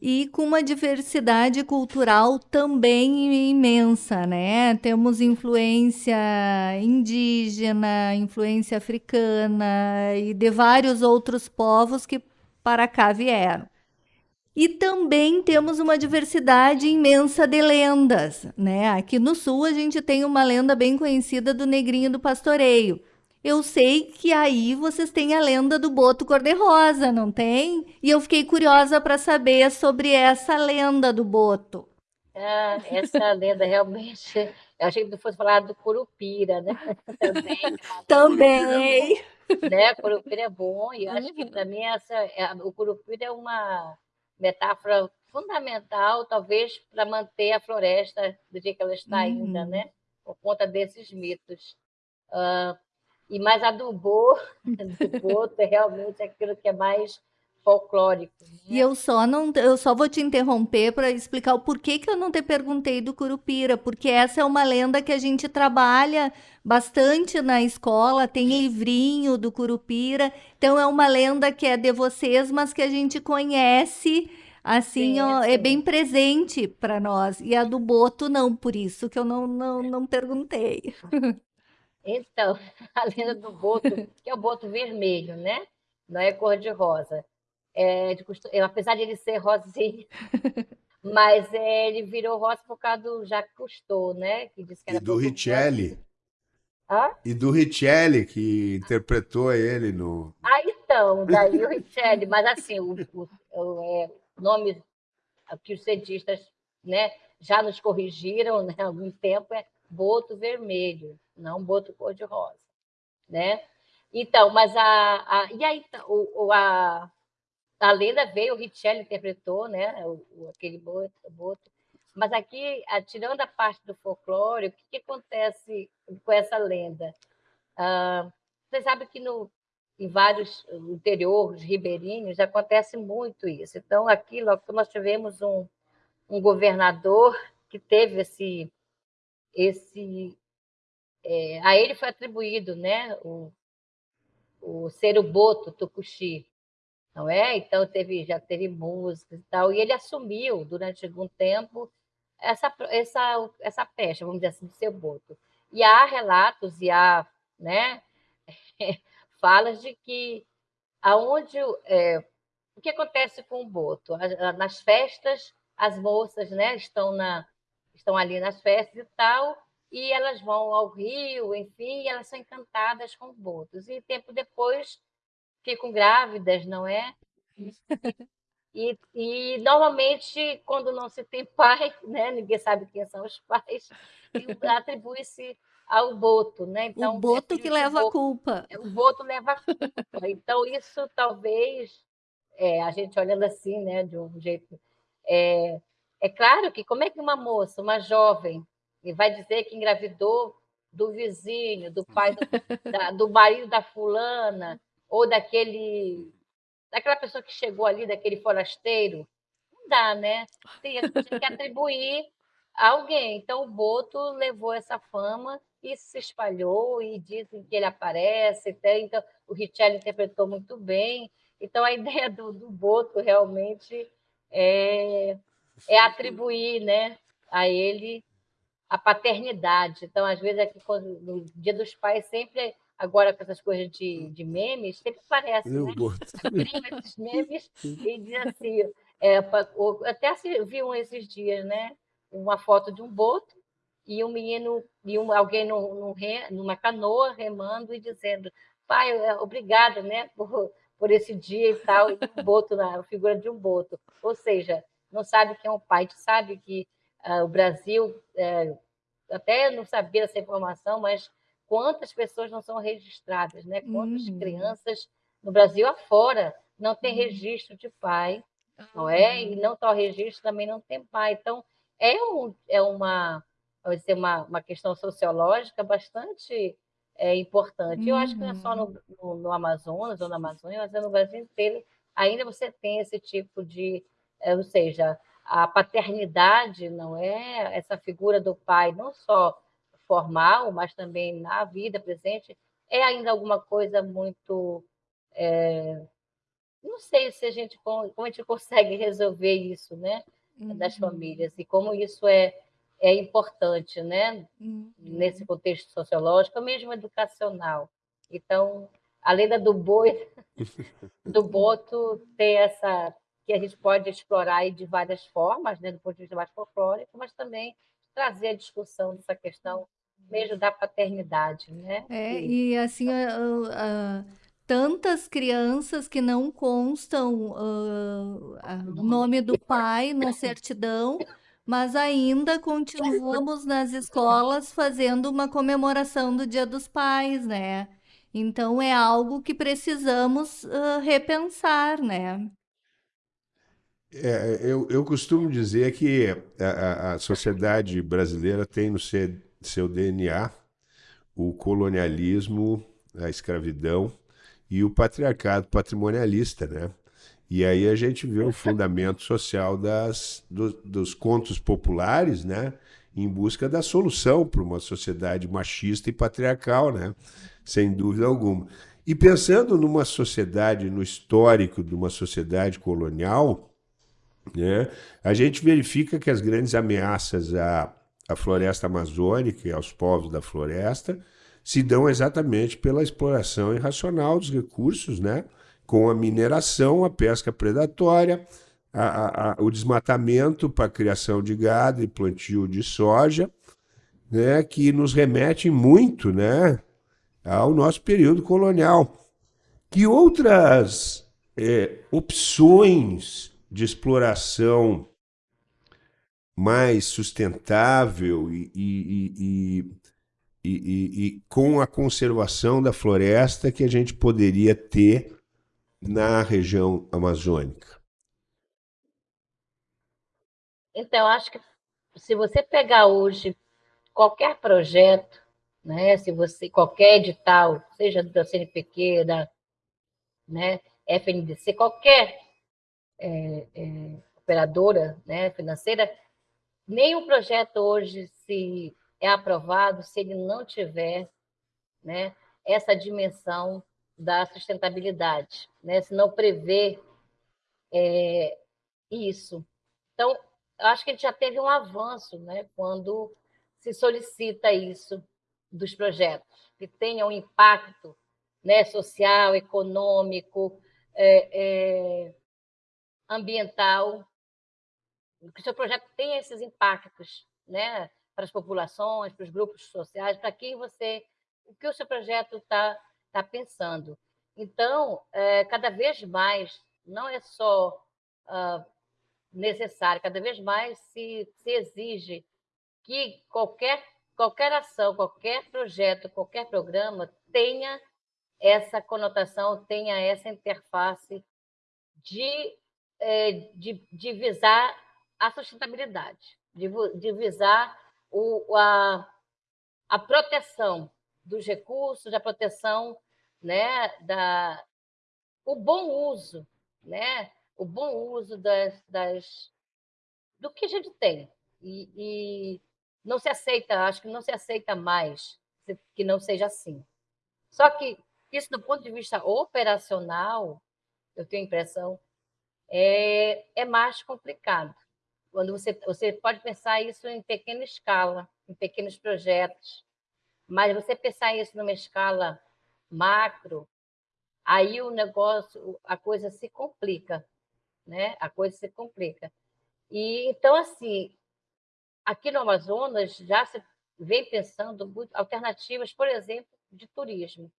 e com uma diversidade cultural também imensa, né? Temos influência indígena, influência africana e de vários outros povos que para cá vieram. E também temos uma diversidade imensa de lendas, né? Aqui no sul a gente tem uma lenda bem conhecida do Negrinho do Pastoreio eu sei que aí vocês têm a lenda do boto cor-de-rosa, não tem? E eu fiquei curiosa para saber sobre essa lenda do boto. Ah, essa lenda realmente. Eu achei que fosse falar do curupira, né? Também. Também. Né? Curupira é bom, e acho que para mim essa, é, o curupira é uma metáfora fundamental, talvez, para manter a floresta do dia que ela está ainda, uhum. né? Por conta desses mitos. Uh, e mais a do Bo, do Boto, é realmente aquilo que é mais folclórico. Né? E eu só não, eu só vou te interromper para explicar o porquê que eu não te perguntei do Curupira, porque essa é uma lenda que a gente trabalha bastante na escola, tem livrinho do Curupira, então é uma lenda que é de vocês, mas que a gente conhece assim, ó, é bem presente para nós. E a do Boto não, por isso que eu não, não, não perguntei. Então, a lenda do Boto, que é o Boto vermelho, né? Não é cor de rosa. É, de. Apesar de ele ser rosinho, mas é, ele virou rosa por causa do Jacques Cousteau, né? Que disse que era e do Richelli. E do Richelli, que interpretou ele no. Ah, então, daí o Richelli, mas assim, o, o, o é, nome que os cientistas né, já nos corrigiram né, há algum tempo é boto vermelho, não boto cor-de-rosa. Né? Então, mas a. a e aí, o, a, a lenda veio, o Richelli interpretou né, o, aquele boto, boto. Mas aqui, tirando a parte do folclore, o que, que acontece com essa lenda? Ah, você sabe que no, em vários interiores ribeirinhos acontece muito isso. Então, aqui nós tivemos um, um governador que teve esse. esse é, a ele foi atribuído né, o, o ser o boto tucuxi, não é? Então teve, já teve música e tal, e ele assumiu durante algum tempo essa, essa, essa pecha, vamos dizer assim, de ser boto. E há relatos e há né, falas de que aonde é, o que acontece com o boto nas festas as moças né estão na estão ali nas festas e tal e elas vão ao rio enfim elas são encantadas com botos e tempo depois ficam grávidas não é e, e normalmente quando não se tem pai né ninguém sabe quem são os pais atribui-se ao boto, né? Então, o boto é que leva boto, a culpa. O boto leva a culpa. Então, isso talvez, é, a gente olhando assim, né, de um jeito. É, é claro que como é que uma moça, uma jovem, vai dizer que engravidou do vizinho, do pai, do, da, do marido da fulana, ou daquele daquela pessoa que chegou ali, daquele forasteiro? Não dá, né? Tem, tem que atribuir a alguém. Então, o Boto levou essa fama isso se espalhou e dizem que ele aparece, então o Richelli interpretou muito bem. Então a ideia do, do Boto realmente é, é atribuir né, a ele a paternidade. Então, às vezes, aqui, quando, no Dia dos Pais, sempre, agora com essas coisas de, de memes, sempre aparece, né? esses memes e diz assim, é, até vi um esses dias, né? Uma foto de um boto e um menino e um, alguém no, no re, numa canoa remando e dizendo pai é, obrigada né? Por, por esse dia e tal. E um boto na figura de um boto. Ou seja não sabe quem é o pai sabe que uh, o Brasil é, até não sabia essa informação mas quantas pessoas não são registradas né quantas uhum. crianças no Brasil afora não tem uhum. registro de pai não é e não só registro também não tem pai então é um, é uma ser uma, uma questão sociológica bastante é, importante. Uhum. Eu acho que não é só no, no, no, Amazonas ou na Amazônia, mas é no Brasil inteiro. Ainda você tem esse tipo de, é, ou seja, a paternidade não é essa figura do pai, não só formal, mas também na vida presente, é ainda alguma coisa muito. É, não sei se a gente como a gente consegue resolver isso, né, das uhum. famílias e como isso é é importante, né? Uhum. Nesse contexto sociológico, mesmo educacional. Então, além da do boi, do boto, tem essa que a gente pode explorar de várias formas, né, do ponto de vista mais folclórico, mas também trazer a discussão dessa questão mesmo da paternidade, né? É, e assim, tantas crianças que não constam o nome do pai na certidão, mas ainda continuamos nas escolas fazendo uma comemoração do Dia dos Pais, né? Então é algo que precisamos uh, repensar, né? É, eu, eu costumo dizer que a, a sociedade brasileira tem no seu, seu DNA o colonialismo, a escravidão e o patriarcado patrimonialista, né? E aí a gente vê o fundamento social das, do, dos contos populares, né? Em busca da solução para uma sociedade machista e patriarcal, né? Sem dúvida alguma. E pensando numa sociedade, no histórico de uma sociedade colonial, Né? A gente verifica que as grandes ameaças à, à floresta amazônica e aos povos da floresta se dão exatamente pela exploração irracional dos recursos, né? com a mineração, a pesca predatória, a, a, o desmatamento para criação de gado e plantio de soja, né? que nos remete muito né? ao nosso período colonial. Que outras é, opções de exploração mais sustentável e, e, e, e, com a conservação da floresta que a gente poderia ter na região amazônica? Então, acho que se você pegar hoje qualquer projeto, né, se você qualquer edital, seja da CNPq, da né, FNDC, qualquer é, é, operadora né, financeira, nenhum projeto hoje se é aprovado se ele não tiver né, essa dimensão da sustentabilidade, né, se não prevê é, isso. Então, acho que a gente já teve um avanço né, quando se solicita isso dos projetos, que tenham um impacto né, social, econômico, é, é, ambiental, que o seu projeto tenha esses impactos né, para as populações, para os grupos sociais, para quem você, o que o seu projeto está tá pensando. Então, é, cada vez mais, não é só uh, necessário, cada vez mais se, se exige que qualquer, qualquer ação, qualquer projeto, qualquer programa tenha essa conotação, tenha essa interface de, é, de, de visar a sustentabilidade, de, de visar o, a, a proteção dos recursos, a proteção né, da, o bom uso, né, o bom uso das, das do que a gente tem. E, e não se aceita, acho que não se aceita mais que não seja assim. Só que isso, do ponto de vista operacional, eu tenho a impressão, é, é mais complicado. Quando você, você pode pensar isso em pequena escala, em pequenos projetos, mas você pensar isso numa escala macro, aí o negócio, a coisa se complica, né? A coisa se complica. E então assim, aqui no Amazonas já se vem pensando alternativas, por exemplo, de turismo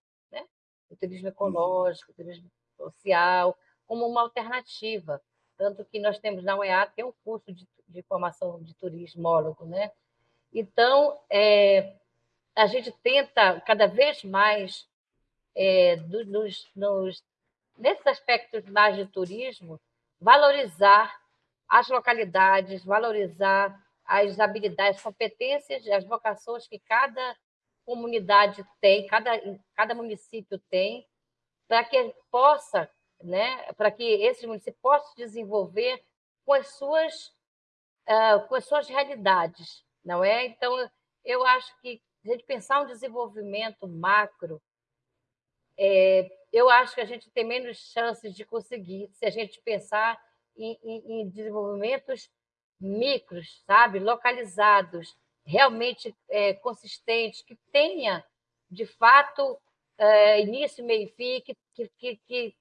o turismo ecológico, o turismo social, como uma alternativa. Tanto que nós temos na UEA tem um curso de, de formação de turismólogo, né? Então, é, a gente tenta cada vez mais, é, nos, nos, nesses aspectos mais de turismo, valorizar as localidades, valorizar as habilidades, competências, as vocações que cada comunidade tem, cada, cada município tem, para que possa, né, para que esse município possa se desenvolver com as suas uh, com as suas realidades, não é? Então, eu acho que a gente pensar um desenvolvimento macro, é, eu acho que a gente tem menos chances de conseguir se a gente pensar em, em, em desenvolvimentos micros, sabe, localizados, realmente é, consistente, que tenha, de fato, é, início, meio e fim, que, que, que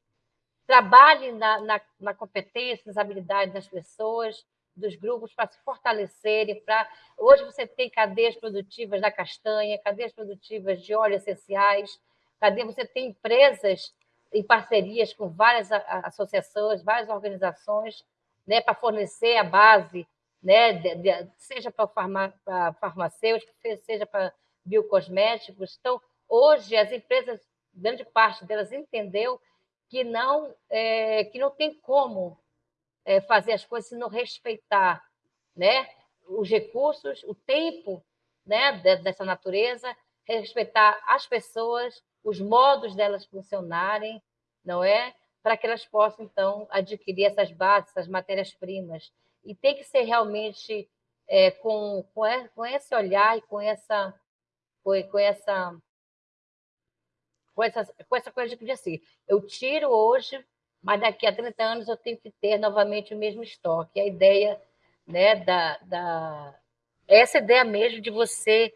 trabalhe na, na, na, competência, nas habilidades das pessoas, dos grupos, para se fortalecerem. Para... Hoje você tem cadeias produtivas da castanha, cadeias produtivas de óleos essenciais, cadeia, você tem empresas em parcerias com várias associações, várias organizações, né, para fornecer a base né, de, de, seja para farma, farmacêutico, seja para biocosméticos. Então, hoje, as empresas, grande parte delas entendeu que não, é, que não tem como é, fazer as coisas se não respeitar né, os recursos, o tempo né, dessa natureza, respeitar as pessoas, os modos delas funcionarem, não é? Para que elas possam, então, adquirir essas bases, essas matérias-primas e tem que ser realmente é, com, com, com esse olhar e com essa com, essa com essa, com essa coisa de assim, eu tiro hoje mas daqui a 30 anos eu tenho que ter novamente o mesmo estoque. A ideia né, da, da essa ideia mesmo de você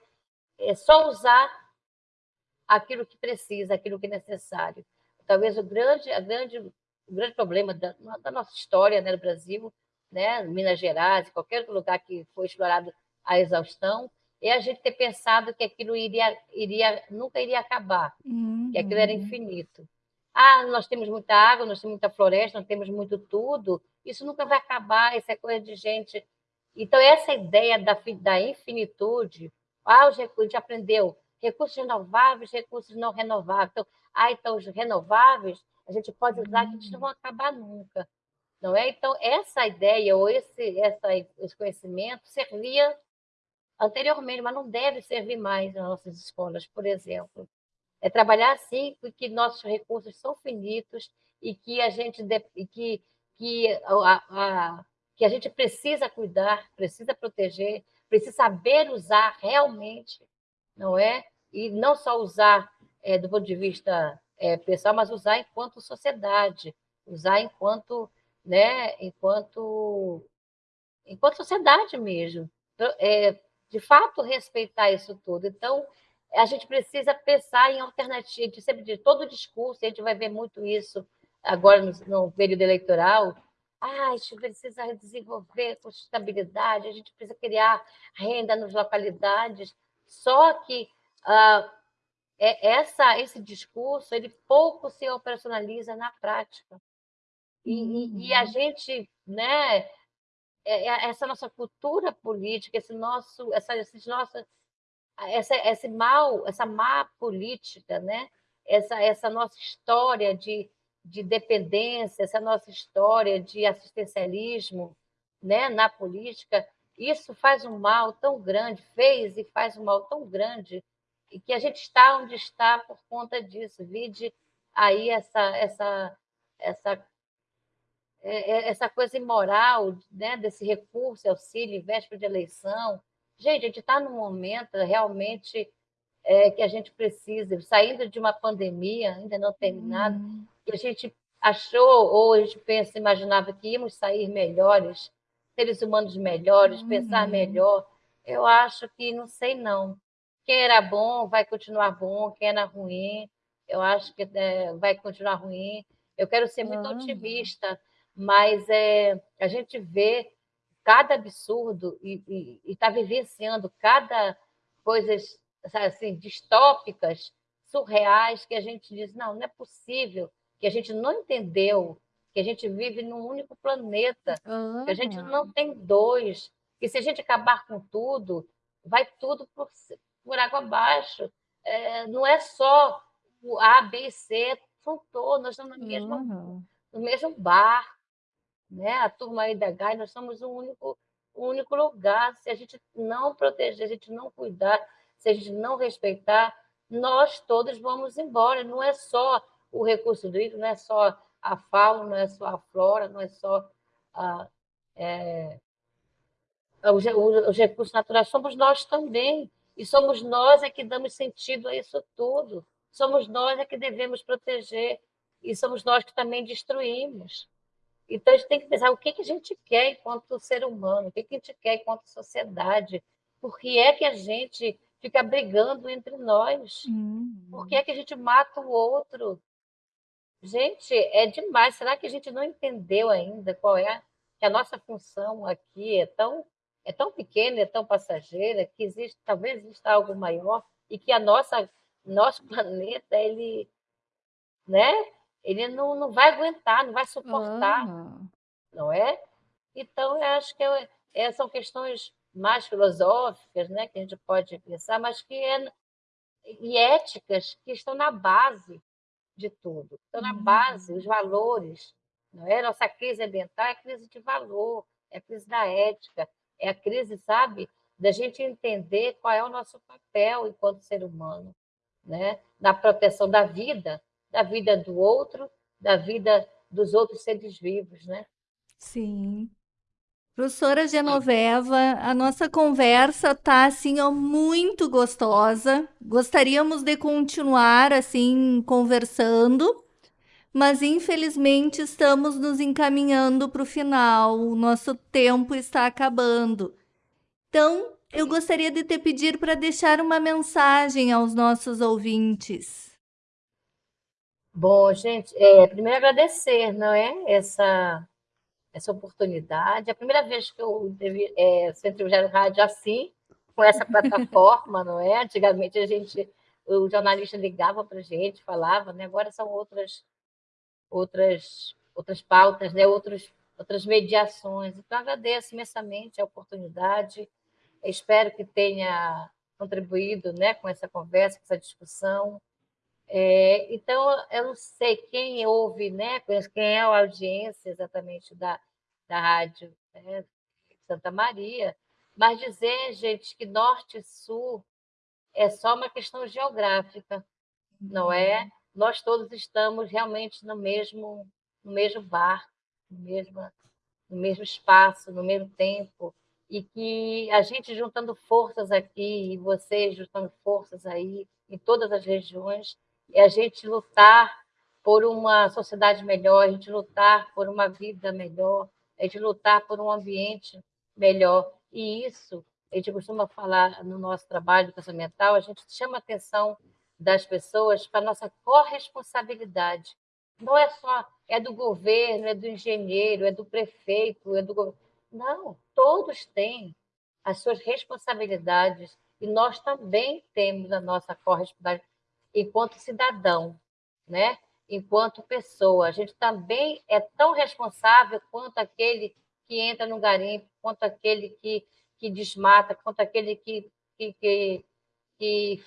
é, só usar aquilo que precisa, aquilo que é necessário. Talvez o grande, a grande, o grande problema da, da nossa história né, no Brasil, né, Minas Gerais, qualquer lugar que foi explorado a exaustão, é a gente ter pensado que aquilo iria, iria nunca iria acabar, uhum. que aquilo era infinito. Ah, nós temos muita água, nós temos muita floresta, nós temos muito tudo, isso nunca vai acabar, isso é coisa de gente. Então, essa ideia da, da infinitude, ah, os recursos, a gente aprendeu, recursos renováveis, recursos não renováveis. Então, ah, então os renováveis a gente pode usar que eles não vão acabar nunca. Não é? Então, essa ideia ou esse, essa, esse conhecimento servia anteriormente, mas não deve servir mais nas nossas escolas, por exemplo. É trabalhar assim, porque nossos recursos são finitos e que a gente que, que, a, a, que a gente precisa cuidar, precisa proteger, precisa saber usar realmente, não é? E não só usar é, do ponto de vista é, pessoal, mas usar enquanto sociedade, usar enquanto, né, enquanto, enquanto sociedade mesmo. Então, é, de fato, respeitar isso tudo. Então, a gente precisa pensar em alternativas. Sempre de todo discurso, a gente vai ver muito isso agora no, no período eleitoral. Ah, a gente precisa desenvolver sustentabilidade, a gente precisa criar renda nas localidades. Só que ah, é, essa, esse discurso ele pouco se operacionaliza na prática. E, uhum. e, a uhum. gente, né, essa nossa cultura política, esse nosso, essa, esses nossos, essa, esse mal, essa má política, né, essa, essa nossa história de, de dependência, essa nossa história de assistencialismo, né, na política, isso faz um mal tão grande, fez e faz um mal tão grande e que a gente está onde está por conta disso. Vide aí essa, essa, essa, é, é, essa coisa imoral né, desse recurso, auxílio, véspera de eleição. Gente, a gente está num momento realmente é, que a gente precisa, saindo de uma pandemia ainda não terminada, uhum. que a gente achou, ou a gente pensa, imaginava que íamos sair melhores, seres humanos melhores, uhum. pensar melhor. Eu acho que não sei não. Quem era bom vai continuar bom, quem era ruim, eu acho que é, vai continuar ruim. Eu quero ser muito uhum. otimista, mas é, a gente vê cada absurdo e está vivenciando cada coisas assim distópicas, surreais que a gente diz não, não é possível, que a gente não entendeu, que a gente vive num único planeta, uhum. que a gente não tem dois, que se a gente acabar com tudo, vai tudo por, por água abaixo. É, não é só o A, B e C, são todos, nós estamos no mesmo, uhum. no mesmo bar, né? a turma aí da GAI, nós somos um único, um único lugar. Se a gente não proteger, a gente não cuidar, se a gente não respeitar, nós todos vamos embora. Não é só o recurso hídrico, não é só a fauna, não é só a flora, não é só a, é, os, os recursos naturais, somos nós também. E somos nós é que damos sentido a isso tudo. Somos nós é que devemos proteger. E somos nós que também destruímos. Então, a gente tem que pensar o que, que a gente quer enquanto ser humano, o que, que a gente quer enquanto sociedade. Por que é que a gente fica brigando entre nós? Uhum. Por que é que a gente mata o outro? Gente, é demais. Será que a gente não entendeu ainda qual é que a nossa função aqui é tão é tão pequena, é tão passageira, que existe, talvez exista algo maior e que a nossa nosso planeta ele, né? Ele não, não vai aguentar, não vai suportar, uhum. não é? Então eu acho que é, é, são questões mais filosóficas, né, que a gente pode pensar, mas que é e éticas que estão na base de tudo, estão na base, os valores, não é? Nossa crise ambiental é crise de valor, é crise da ética, é a crise, sabe, da gente entender qual é o nosso papel enquanto ser humano, né? na proteção da vida, da vida do outro, da vida dos outros seres vivos, né? Sim. Professora Genoveva, a nossa conversa tá assim muito gostosa. Gostaríamos de continuar assim conversando, mas infelizmente estamos nos encaminhando para o final, o nosso tempo está acabando. Então, eu gostaria de te pedir para deixar uma mensagem aos nossos ouvintes. Bom, gente, é, primeiro agradecer, não é? Essa, essa oportunidade. É a primeira vez que eu devi, é, sou no rádio assim, com essa plataforma, não é? Antigamente a gente, o jornalista ligava para a gente, falava, né? Agora são outras, outras, outras pautas, né? Outros, outras mediações. Então agradeço imensamente a oportunidade. Espero que tenha contribuído, né? Com essa conversa, com essa discussão. É, então, eu não sei quem ouve, né? Quem é a audiência exatamente da, da rádio né? Santa Maria, mas dizer, gente, que norte e sul é só uma questão geográfica, não é? Uhum. Nós todos estamos realmente no mesmo, no mesmo bar, no mesmo, no mesmo espaço, no mesmo tempo, e que a gente juntando forças aqui, e vocês juntando forças aí, em todas as regiões, é a gente lutar por uma sociedade melhor, a gente lutar por uma vida melhor, a gente lutar por um ambiente melhor. E isso, a gente costuma falar no nosso trabalho educação mental, a gente chama a atenção das pessoas para a nossa corresponsabilidade. Não é só, é do governo, é do engenheiro, é do prefeito, é do Não, todos têm as suas responsabilidades e nós também temos a nossa corresponsabilidade enquanto cidadão, né? enquanto pessoa. A gente também é tão responsável quanto aquele que entra no garimpo, quanto aquele que, que desmata, quanto aquele que, que, que, que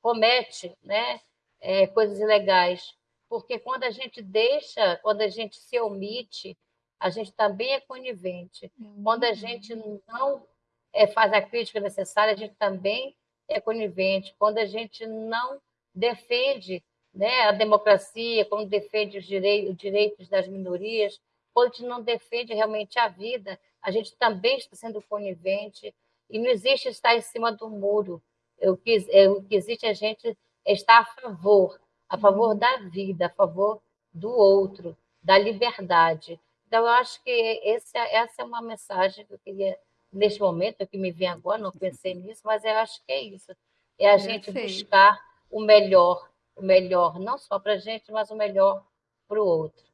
comete né, é, coisas ilegais. Porque quando a gente deixa, quando a gente se omite, a gente também é conivente. Quando a gente não é, faz a crítica necessária, a gente também é conivente. Quando a gente não defende né, a democracia, quando defende os direitos, os direitos das minorias, quando a gente não defende realmente a vida, a gente também está sendo conivente e não existe estar em cima do muro. O que, é, o que existe é a gente estar a favor, a favor da vida, a favor do outro, da liberdade. Então, eu acho que esse, essa é uma mensagem que eu queria, neste momento, que me vem agora, não pensei nisso, mas eu acho que é isso. É a gente buscar o melhor, o melhor não só para a gente, mas o melhor para o outro.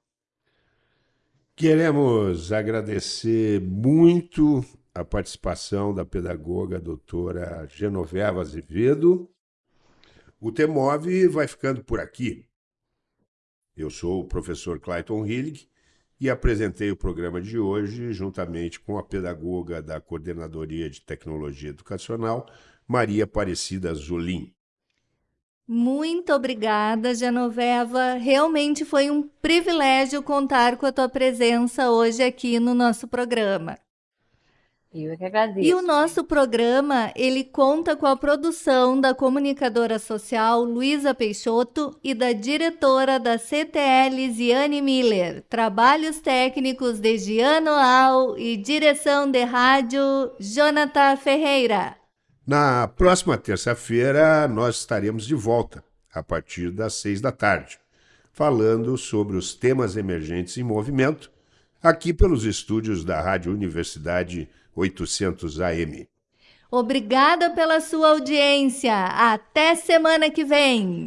Queremos agradecer muito a participação da pedagoga doutora Genoveva Azevedo. O TEMOV vai ficando por aqui. Eu sou o professor Clayton Hillig e apresentei o programa de hoje juntamente com a pedagoga da Coordenadoria de Tecnologia Educacional, Maria Aparecida Zolim. Muito obrigada, Genoveva. Realmente foi um privilégio contar com a tua presença hoje aqui no nosso programa. Eu que agradeço. E o nosso programa, ele conta com a produção da comunicadora social Luísa Peixoto e da diretora da CTL Ziane Miller. Trabalhos técnicos de Giano Al e direção de rádio Jonathan Ferreira. Na próxima terça-feira, nós estaremos de volta, a partir das seis da tarde, falando sobre os temas emergentes em movimento, aqui pelos estúdios da Rádio Universidade 800 AM. Obrigada pela sua audiência. Até semana que vem.